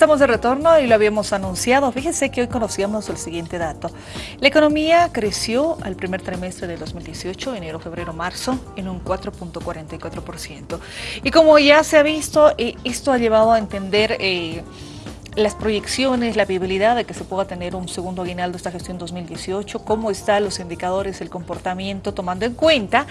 Estamos de retorno y lo habíamos anunciado. Fíjense que hoy conocíamos el siguiente dato. La economía creció al primer trimestre de 2018, enero, febrero, marzo, en un 4.44%. Y como ya se ha visto, eh, esto ha llevado a entender... Eh, las proyecciones, la viabilidad de que se pueda tener un segundo aguinaldo esta gestión 2018, cómo están los indicadores, el comportamiento, tomando en cuenta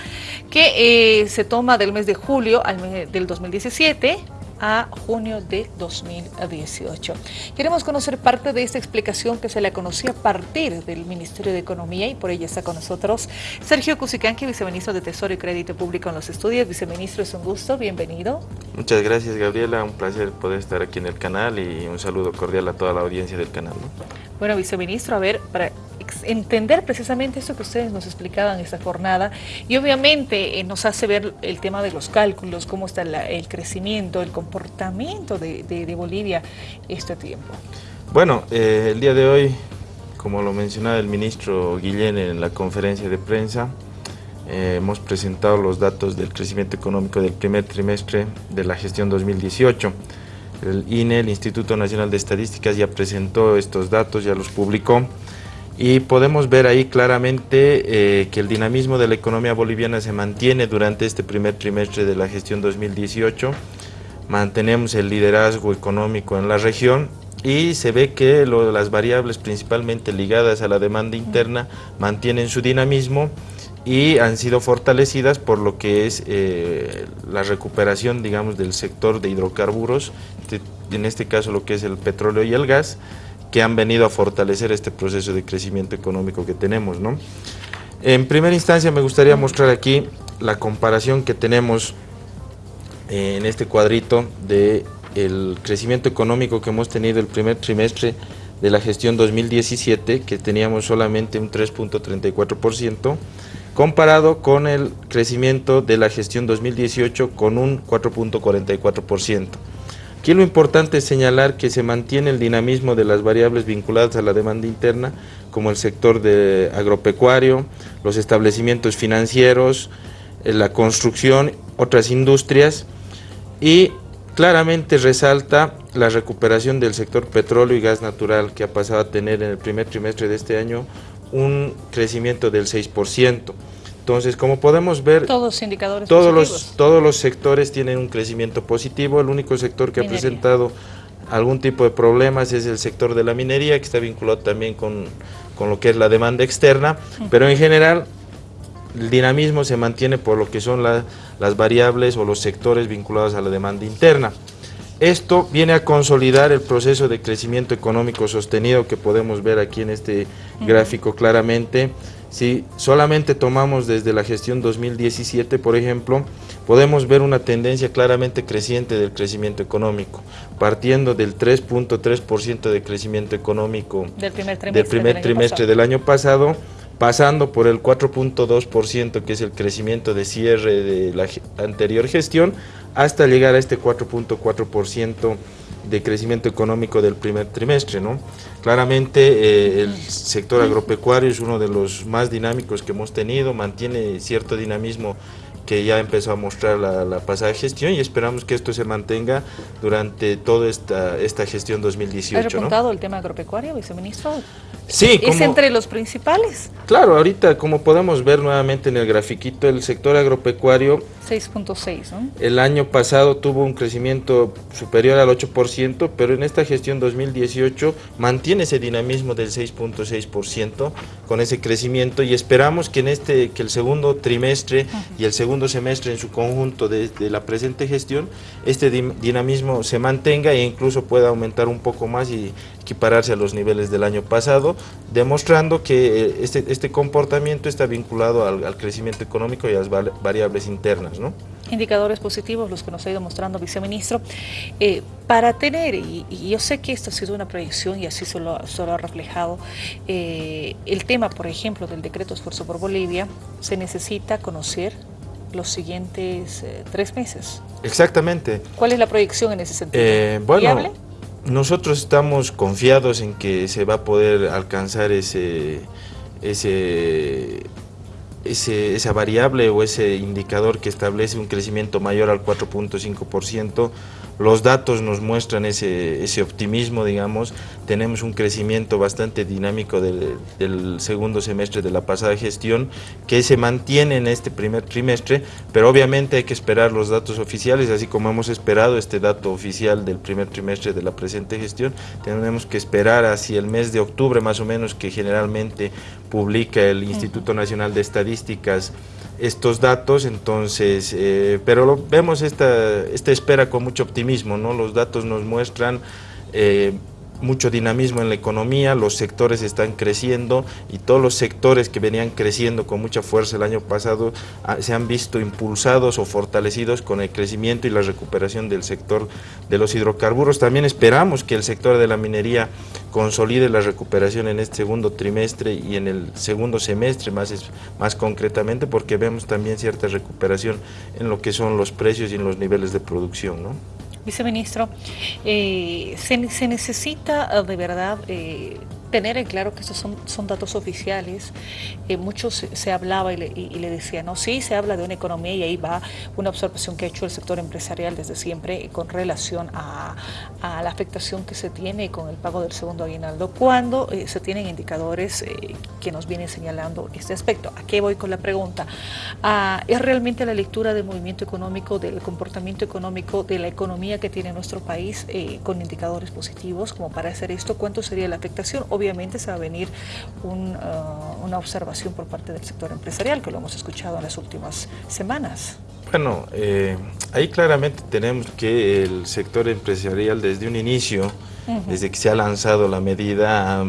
que eh, se toma del mes de julio al mes del 2017 a junio de 2018. Queremos conocer parte de esta explicación que se le conocía a partir del Ministerio de Economía y por ella está con nosotros Sergio Cusicanqui, viceministro de Tesoro y Crédito Público en los estudios. Viceministro, es un gusto, bienvenido. Muchas gracias Gabriela, un placer poder estar aquí en el canal y un saludo cordial a toda la audiencia del canal. Bueno, viceministro, a ver, para entender precisamente eso que ustedes nos explicaban esta jornada y obviamente eh, nos hace ver el tema de los cálculos, cómo está el crecimiento, el comportamiento de, Bolivia este tiempo. Bueno, eh, el día de hoy, como lo mencionaba el ministro Guillén en la conferencia de prensa, eh, hemos presentado los datos del crecimiento económico del primer trimestre de la gestión 2018. El INE, el Instituto Nacional de Estadísticas, ya presentó estos datos, ya los publicó y podemos ver ahí claramente eh, que el dinamismo de la economía boliviana se mantiene durante este primer trimestre de la gestión 2018. Mantenemos el liderazgo económico en la región y se ve que las variables principalmente ligadas a la demanda interna mantienen su dinamismo y han sido fortalecidas por lo que es eh, la recuperación digamos del sector de hidrocarburos, en este caso lo que es el petróleo y el gas, que han venido a fortalecer este proceso de crecimiento económico que tenemos. ¿no? En primera instancia me gustaría mostrar aquí la comparación que tenemos en este cuadrito de crecimiento económico que hemos tenido el primer trimestre de la gestión 2017, que teníamos solamente un 3.34%, comparado con el crecimiento de la gestión 2018 con un 4.44%. Aquí lo importante es señalar que se mantiene el dinamismo de las variables vinculadas a la demanda interna, como el sector agropecuario, los establecimientos financieros, eh, la construcción, otras industrias, y claramente resalta la recuperación del sector petróleo y gas natural, que ha pasado a tener en el primer trimestre de este año un crecimiento del 6%. Entonces, como podemos ver, todos los indicadores todos los, todos los sectores tienen un crecimiento positivo. El único sector que ha presentado algún tipo de problemas es el sector de la minería, que está vinculado también con, lo que es la demanda externa, pero en general el dinamismo se mantiene por lo que son las variables o los sectores vinculados a la demanda interna. Esto viene a consolidar el proceso de crecimiento económico sostenido que podemos ver aquí en este gráfico claramente, si solamente tomamos desde la gestión 2017, por ejemplo, podemos ver una tendencia claramente creciente del crecimiento económico, partiendo del 3.3% de crecimiento económico del primer trimestre, del, año pasado, pasando por el 4.2% que es el crecimiento de cierre de la anterior gestión, hasta llegar a este 4.4% de crecimiento económico del primer trimestre. ¿no? Claramente eh, el sector agropecuario es uno de los más dinámicos que hemos tenido, mantiene cierto dinamismo que ya empezó a mostrar la, pasada gestión y esperamos que esto se mantenga durante toda esta, esta gestión 2018. ¿Ha repuntado el tema agropecuario, viceministro? Sí. ¿Es entre los principales? Claro, ahorita como podemos ver nuevamente en el grafiquito, el sector agropecuario 6.6, ¿no? El año pasado tuvo un crecimiento superior al 8%, pero en esta gestión 2018 mantiene ese dinamismo del 6.6% con ese crecimiento y esperamos que en este que el segundo trimestre y el segundo semestre en su conjunto de, la presente gestión este dinamismo se mantenga e incluso pueda aumentar un poco más y equipararse a los niveles del año pasado, demostrando que eh, este, este comportamiento está vinculado al crecimiento económico y a las variables internas. Indicadores positivos, los que nos ha ido mostrando viceministro. Eh, para tener, y, yo sé que esto ha sido una proyección y así solo, solo ha reflejado, eh, el tema, por ejemplo, del decreto Esfuerzo por Bolivia, se necesita conocer los siguientes eh, tres meses. Exactamente. ¿Cuál es la proyección en ese sentido? bueno, nosotros estamos confiados en que se va a poder alcanzar ese, ese esa variable o ese indicador que establece un crecimiento mayor al 4.5% los datos nos muestran ese, ese optimismo, digamos, tenemos un crecimiento bastante dinámico del, segundo semestre de la pasada gestión que se mantiene en este primer trimestre, pero obviamente hay que esperar los datos oficiales, así como hemos esperado este dato oficial del primer trimestre de la presente gestión, tenemos que esperar hacia el mes de octubre más o menos que generalmente publica el Instituto Nacional de Estadísticas estos datos, entonces, eh, pero lo, vemos esta, esta espera con mucho optimismo, ¿no? Los datos nos muestran eh, mucho dinamismo en la economía, los sectores están creciendo y todos los sectores que venían creciendo con mucha fuerza el año pasado ah, se han visto impulsados o fortalecidos con el crecimiento y la recuperación del sector de los hidrocarburos. También esperamos que el sector de la minería consolide la recuperación en este segundo trimestre y en el segundo semestre más, más concretamente porque vemos también cierta recuperación en lo que son los precios y en los niveles de producción. ¿no? Viceministro, eh, se, necesita eh, de verdad eh, tener en claro que estos son, son datos oficiales. Eh, muchos se, hablaba y le, y, decía, no, sí, se habla de una economía y ahí va una observación que ha hecho el sector empresarial desde siempre con relación a, a la afectación que se tiene con el pago del segundo aguinaldo, cuando eh, se tienen indicadores eh, que nos vienen señalando este aspecto. ¿A qué voy con la pregunta? Ah, ¿Es realmente la lectura del movimiento económico, del comportamiento económico, de la economía que tiene nuestro país eh, con indicadores positivos como para hacer esto? ¿Cuánto sería la afectación? Obviamente se va a venir un, uh, una observación por parte del sector empresarial, que lo hemos escuchado en las últimas semanas. Bueno, eh, ahí claramente tenemos que el sector empresarial desde un inicio, uh -huh. desde que se ha lanzado la medida, ha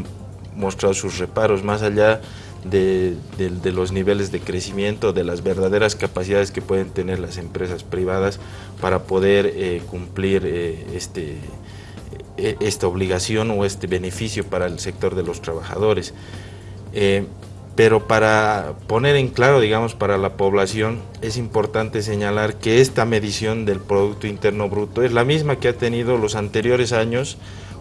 mostrado sus reparos más allá de, de, de, los niveles de crecimiento, de las verdaderas capacidades que pueden tener las empresas privadas para poder eh, cumplir eh, este esta obligación o este beneficio para el sector de los trabajadores. Eh, pero para poner en claro, digamos, para la población, es importante señalar que esta medición del Producto Interno Bruto es la misma que ha tenido los anteriores años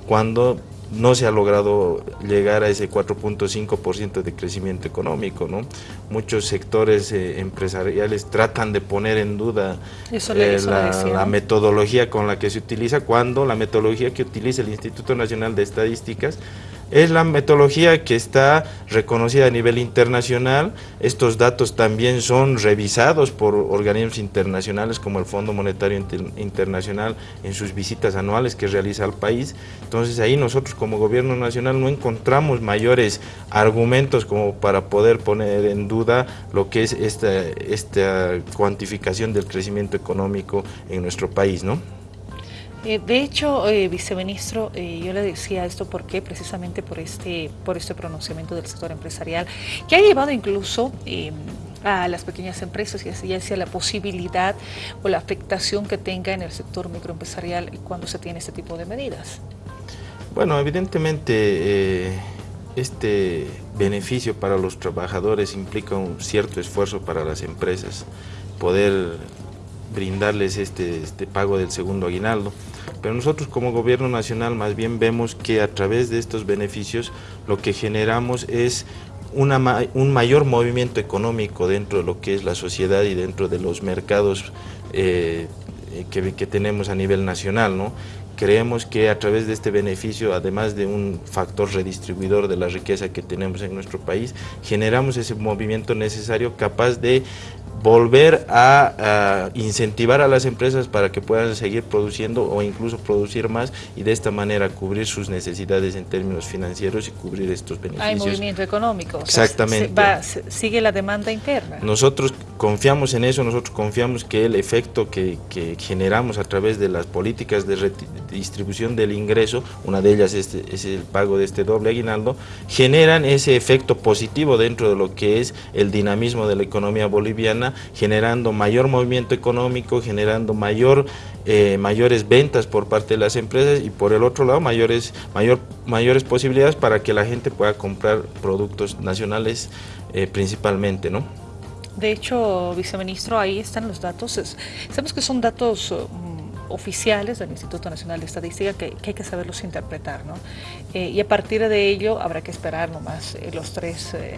cuando no se ha logrado llegar a ese 4.5% de crecimiento económico. ¿no? Muchos sectores eh, empresariales tratan de poner en duda le, eh, la, la, metodología con la que se utiliza, cuando la metodología que utiliza el Instituto Nacional de Estadísticas es la metodología que está reconocida a nivel internacional. Estos datos también son revisados por organismos internacionales como el Fondo Monetario Inter Internacional en sus visitas anuales que realiza al país. Entonces ahí nosotros como gobierno nacional no encontramos mayores argumentos como para poder poner en duda lo que es esta, esta cuantificación del crecimiento económico en nuestro país, ¿no? Eh, de hecho, eh, viceministro, eh, yo le decía esto porque precisamente por este, por este pronunciamiento del sector empresarial, que ha llevado incluso em, a las pequeñas empresas y hacia la posibilidad o la afectación que tenga en el sector microempresarial cuando se tiene este tipo de medidas. Bueno, evidentemente este beneficio para los trabajadores implica un cierto esfuerzo para las empresas, poder brindarles este, este, pago del segundo aguinaldo. Pero nosotros como gobierno nacional más bien vemos que a través de estos beneficios lo que generamos es un mayor movimiento económico dentro de lo que es la sociedad y dentro de los mercados eh, que, que, tenemos a nivel nacional. ¿no? Creemos que a través de este beneficio, además de un factor redistribuidor de la riqueza que tenemos en nuestro país, generamos ese movimiento necesario capaz de volver a, a, incentivar a las empresas para que puedan seguir produciendo o incluso producir más y de esta manera cubrir sus necesidades en términos financieros y cubrir estos beneficios. Hay movimiento económico. Exactamente. O sea, se va, sigue la demanda interna. Nosotros confiamos en eso, nosotros confiamos que el efecto que, que generamos a través de las políticas de distribución del ingreso, una de ellas es, es el pago de este doble aguinaldo, generan ese efecto positivo dentro de lo que es el dinamismo de la economía boliviana generando mayor movimiento económico, generando mayor, eh, mayores ventas por parte de las empresas y por el otro lado mayores, mayor, mayores posibilidades para que la gente pueda comprar productos nacionales eh, principalmente, ¿no? De hecho, viceministro, ahí están los datos. Sabemos que son datos um, oficiales del Instituto Nacional de Estadística que, hay que saberlos interpretar, ¿no? Eh, y a partir de ello habrá que esperar nomás eh, los tres eh,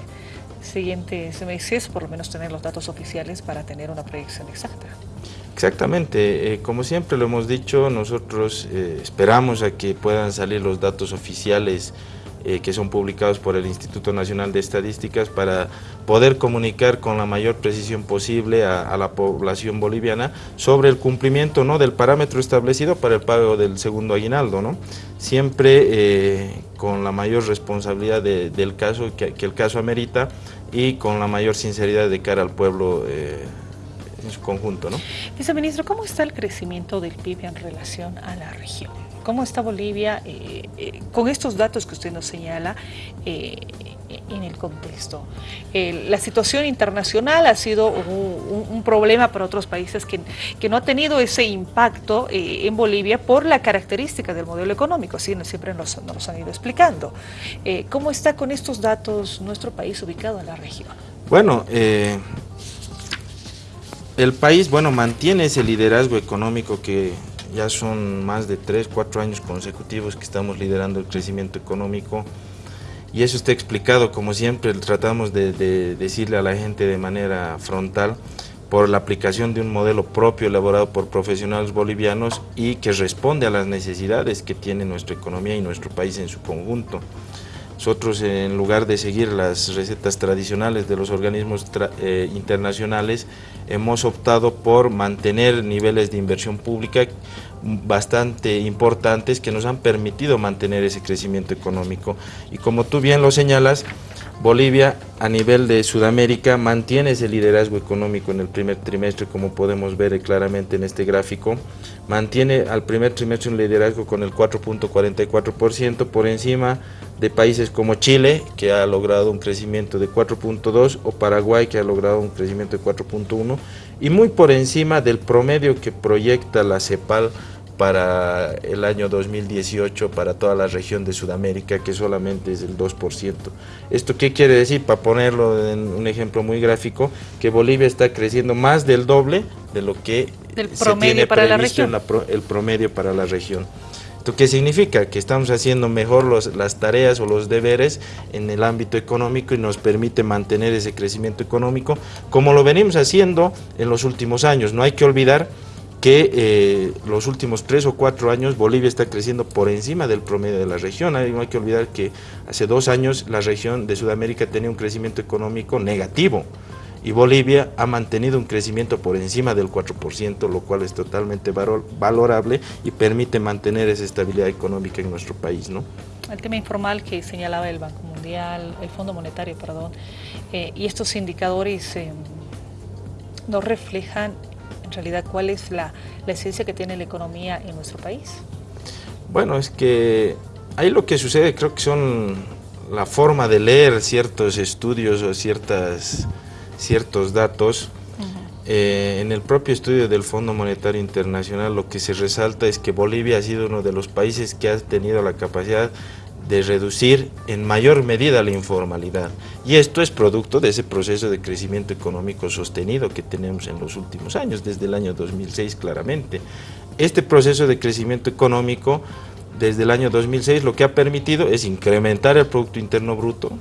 siguientes meses, por lo menos tener los datos oficiales para tener una proyección exacta. Exactamente, eh, como siempre lo hemos dicho, nosotros eh, esperamos a que puedan salir los datos oficiales eh, que son publicados por el Instituto Nacional de Estadísticas para poder comunicar con la mayor precisión posible a, la población boliviana sobre el cumplimiento ¿no? del parámetro establecido para el pago del segundo aguinaldo, ¿no? siempre eh, con la mayor responsabilidad del caso que, el caso amerita y con la mayor sinceridad de cara al pueblo eh, en su conjunto. ¿no? Viceministro, ¿cómo está el crecimiento del PIB en relación a la región? ¿Cómo está Bolivia eh, eh, con estos datos que usted nos señala eh, en el contexto? la situación internacional ha sido un, problema para otros países que, que, no ha tenido ese impacto en Bolivia por la característica del modelo económico, así siempre nos, nos han ido explicando. ¿Cómo está con estos datos nuestro país ubicado en la región? Bueno, el país bueno mantiene ese liderazgo económico que ya son más de 3, 4 años consecutivos que estamos liderando el crecimiento económico y eso está explicado, como siempre tratamos de, decirle a la gente de manera frontal, por la aplicación de un modelo propio elaborado por profesionales bolivianos y que responde a las necesidades que tiene nuestra economía y nuestro país en su conjunto. Nosotros en lugar de seguir las recetas tradicionales de los organismos eh, internacionales, hemos optado por mantener niveles de inversión pública bastante importantes que nos han permitido mantener ese crecimiento económico. Y como tú bien lo señalas, Bolivia a nivel de Sudamérica mantiene ese liderazgo económico en el primer trimestre, como podemos ver claramente en este gráfico. Mantiene al primer trimestre un liderazgo con el 4.44% por encima de países como Chile, que ha logrado un crecimiento de 4.2, o Paraguay, que ha logrado un crecimiento de 4.1, y muy por encima del promedio que proyecta la CEPAL para el año 2018 para toda la región de Sudamérica, que solamente es el 2%. ¿Esto qué quiere decir? Para ponerlo en un ejemplo muy gráfico, que Bolivia está creciendo más del doble de lo que se tiene para previsto en el promedio para la región. ¿Esto qué significa? Que estamos haciendo mejor las tareas o los deberes en el ámbito económico y nos permite mantener ese crecimiento económico como lo venimos haciendo en los últimos años. No hay que olvidar que eh, los últimos tres o cuatro años Bolivia está creciendo por encima del promedio de la región. No hay que olvidar que hace dos años la región de Sudamérica tenía un crecimiento económico negativo y Bolivia ha mantenido un crecimiento por encima del 4%, lo cual es totalmente valorable y permite mantener esa estabilidad económica en nuestro país. ¿no? El tema informal que señalaba el Banco Mundial, el Fondo Monetario, perdón, eh, y estos indicadores eh, no reflejan en realidad cuál es la, esencia que tiene la economía en nuestro país? Bueno, es que ahí lo que sucede creo que son la forma de leer ciertos estudios o ciertas, ciertos datos. Eh, en el propio estudio del Fondo Monetario Internacional lo que se resalta es que Bolivia ha sido uno de los países que ha tenido la capacidad de reducir en mayor medida la informalidad. Y esto es producto de ese proceso de crecimiento económico sostenido que tenemos en los últimos años, desde el año 2006 claramente. Este proceso de crecimiento económico desde el año 2006 lo que ha permitido es incrementar el Producto Interno Bruto,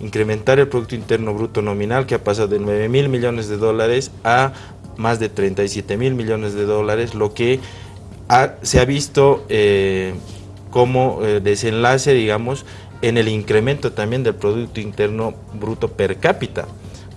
incrementar el Producto Interno Bruto nominal que ha pasado de 9 mil millones de dólares a más de 37 mil millones de dólares, lo que se ha visto eh, como eh, desenlace, digamos, en el incremento también del Producto Interno Bruto per cápita,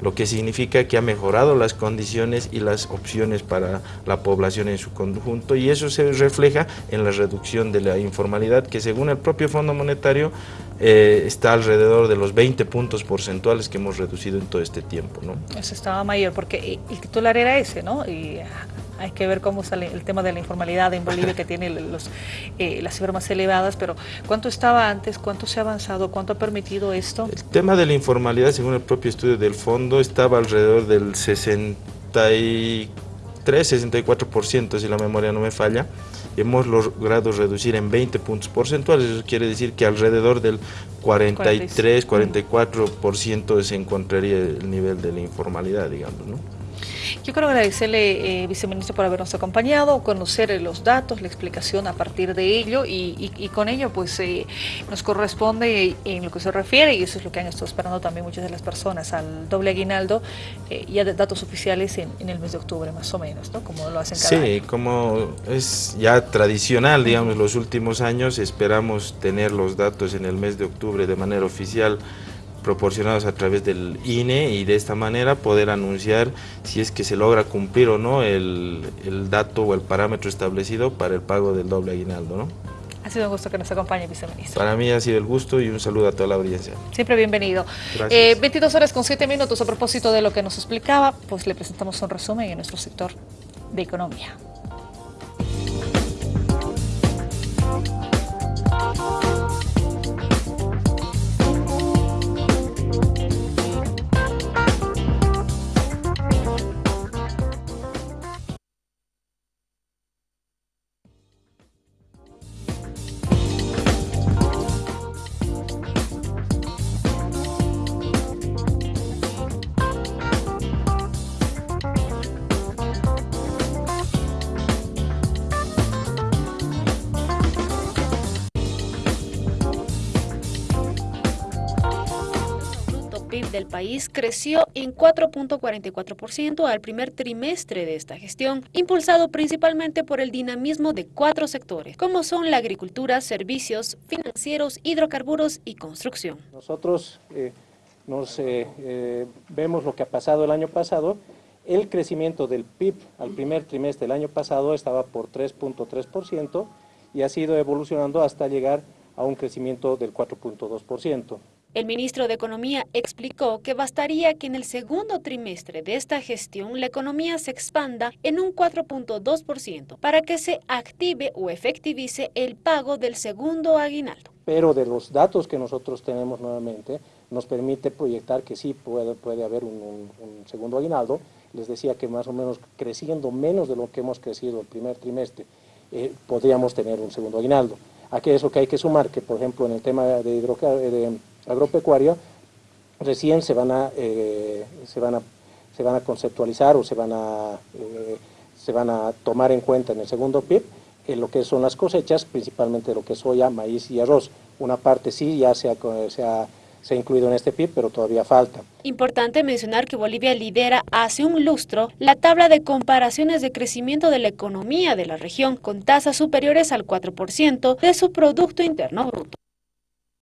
lo que significa que ha mejorado las condiciones y las opciones para la población en su conjunto y eso se refleja en la reducción de la informalidad que según el propio Fondo Monetario eh, está alrededor de los 20 puntos porcentuales que hemos reducido en todo este tiempo. ¿no? Eso estaba mayor porque el titular era ese, ¿no? Y hay que ver cómo sale el tema de la informalidad en Bolivia, que tiene los, eh, las cifras más elevadas, pero ¿cuánto estaba antes? ¿Cuánto se ha avanzado? ¿Cuánto ha permitido esto? El tema de la informalidad, según el propio estudio del fondo, estaba alrededor del 63, 64%, si la memoria no me falla. Hemos logrado reducir en 20 puntos porcentuales, eso quiere decir que alrededor del 43, 44% se encontraría el nivel de la informalidad, digamos, ¿no? Yo quiero agradecerle, eh, viceministro, por habernos acompañado, conocer los datos, la explicación a partir de ello y, con ello pues eh, nos corresponde en lo que se refiere, y eso es lo que han estado esperando también muchas de las personas, al doble aguinaldo, eh, ya de datos oficiales en, el mes de octubre más o menos, ¿no? Como lo hacen cada Sí, como es ya tradicional, digamos, los últimos años esperamos tener los datos en el mes de octubre de manera oficial proporcionados a través del INE y de esta manera poder anunciar si es que se logra cumplir o no el, dato o el parámetro establecido para el pago del doble aguinaldo. ¿no? Ha sido un gusto que nos acompañe, viceministro. Para mí ha sido el gusto y un saludo a toda la audiencia. Siempre bienvenido. Eh, 22 horas con 7 minutos a propósito de lo que nos explicaba, pues le presentamos un resumen en nuestro sector de economía. Del país creció en 4.44% al primer trimestre de esta gestión, impulsado principalmente por el dinamismo de cuatro sectores, como son la agricultura, servicios, financieros, hidrocarburos y construcción. Nosotros eh, nos eh, eh, vemos lo que ha pasado el año pasado. El crecimiento del PIB al primer trimestre del año pasado estaba por 3.3% y ha sido evolucionando hasta llegar a un crecimiento del 4.2%. El ministro de Economía explicó que bastaría que en el segundo trimestre de esta gestión la economía se expanda en un 4.2% para que se active o efectivice el pago del segundo aguinaldo. Pero de los datos que nosotros tenemos nuevamente, nos permite proyectar que sí puede, puede haber un, segundo aguinaldo. Les decía que más o menos creciendo menos de lo que hemos crecido el primer trimestre, eh, podríamos tener un segundo aguinaldo. Aquí es que hay que sumar, que por ejemplo en el tema de, de agropecuaria, recién se van a, eh, se van a, se van a conceptualizar o se van a, eh, se van a tomar en cuenta en el segundo PIB en lo que son las cosechas, principalmente lo que es soya, maíz y arroz. Una parte sí ya se ha, se ha, se ha incluido en este PIB, pero todavía falta. Importante mencionar que Bolivia lidera hace un lustro la tabla de comparaciones de crecimiento de la economía de la región, con tasas superiores al 4% de su Producto Interno Bruto.